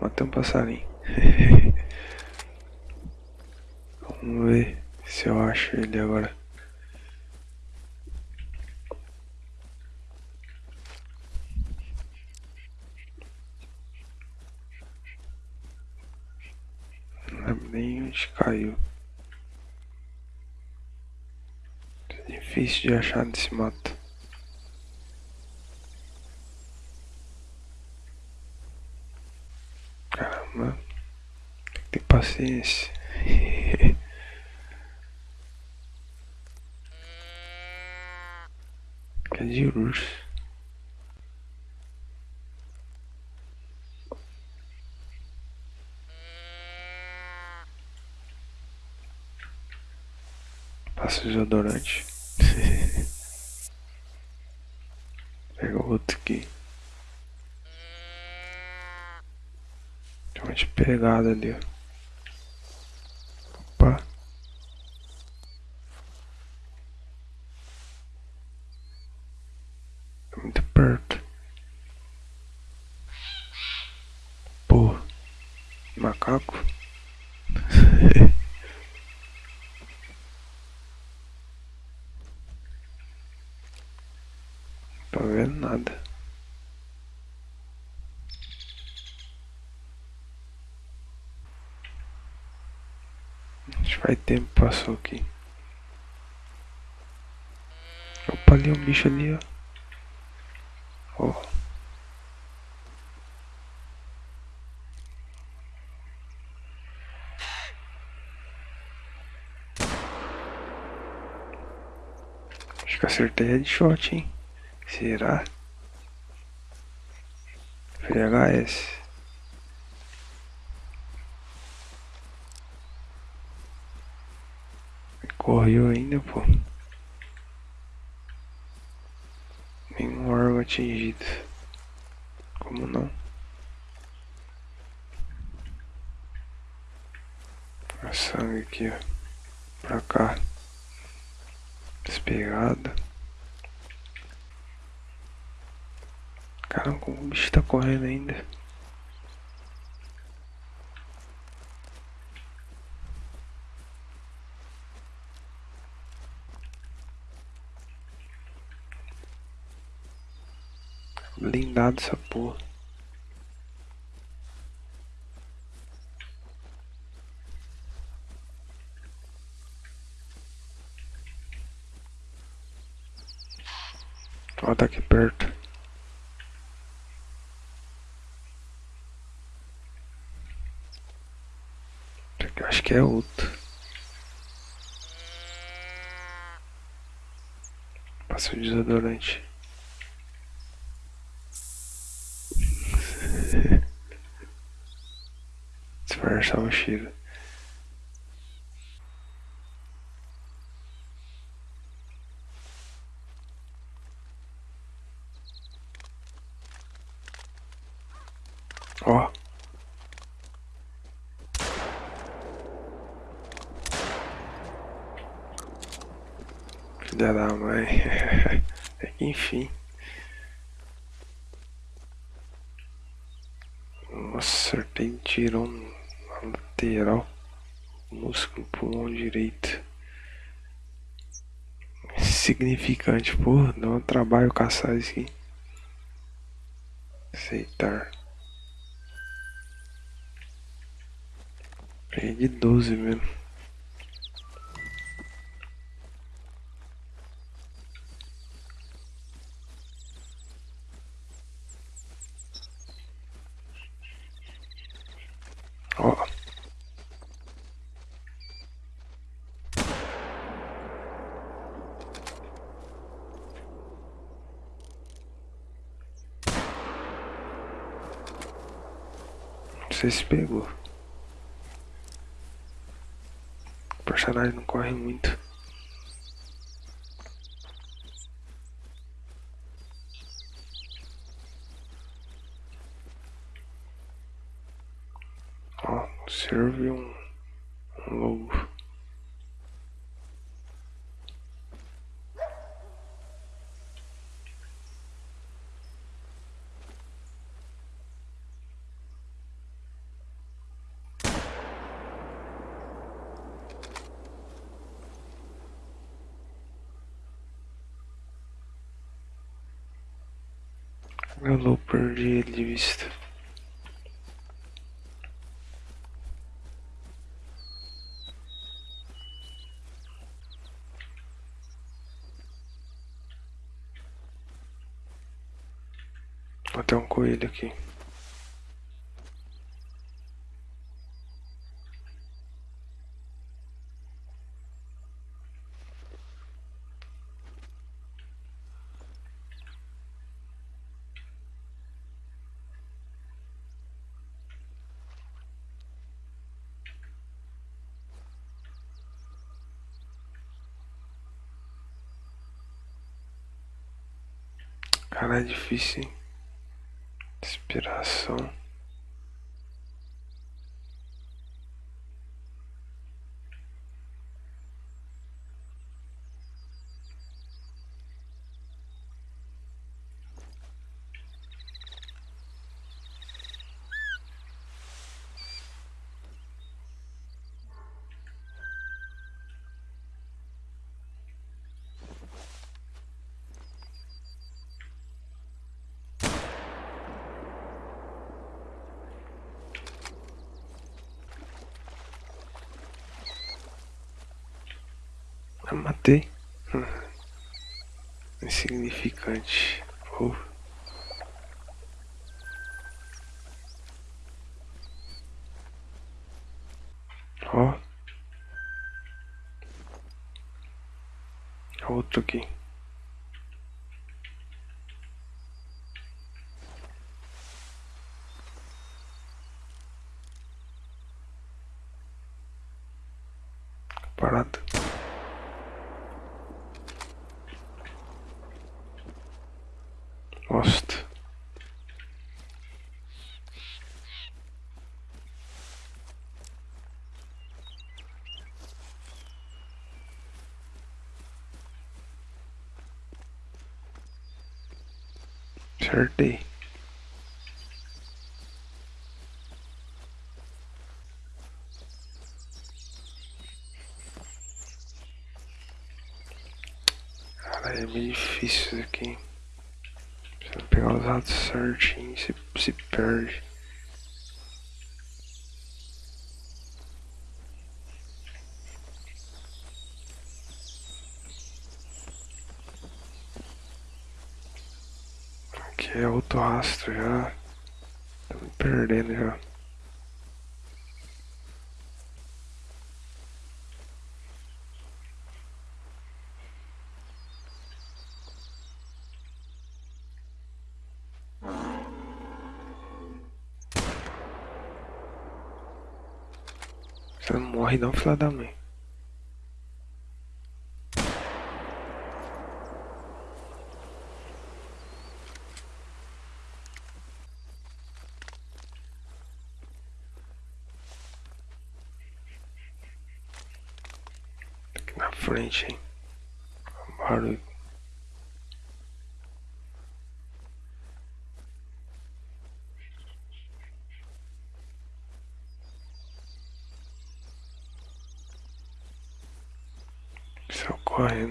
Matei um passarinho. Vamos ver se eu acho ele agora. Nem onde caiu. É difícil de achar nesse mato. Caramba, tem que ter paciência. É de urso. Passa o desodorante. Pega outro aqui. Tem uma pegada ali, ó. Opa. É muito perto. Pô. Macaco. Tô vendo nada. Acho que faz tempo passou aqui. Opa, ali um bicho ali, ó. Ó. Acho que acertei headshot, hein? Será? VHS. Correu ainda, pô. Nenhum órgão atingido. Como não? A sangue aqui, ó. Pra cá. Despegada. Caramba, como o bicho tá correndo ainda. Blindado essa porra. Tá aqui perto. Acho que é outro. Passa o desodorante. O cheiro. Ó. Filha da mãe. É que enfim. Nossa, tirão na lateral. Músculo pulmão direito. Significante, porra, dá um trabalho caçar isso aqui. Aceitar. De 12 mesmo. Ó. Sei se pegou. O personagem não corre muito. Ó, serve um, um lobo. Eu perdi ele de vista. Até um coelho aqui. Cara, é difícil, hein? Inspiração. Matei. Hum. Insignificante. Oh. Ó. Oh. Outro aqui. Parado. Acertei. Cara, é meio difícil isso aqui. Se pegar os lados certinho, se, se perde. Aqui é outro rastro já. Tô me perdendo já. Você não morre não, filha da mãe. flinching. Hardly so quiet.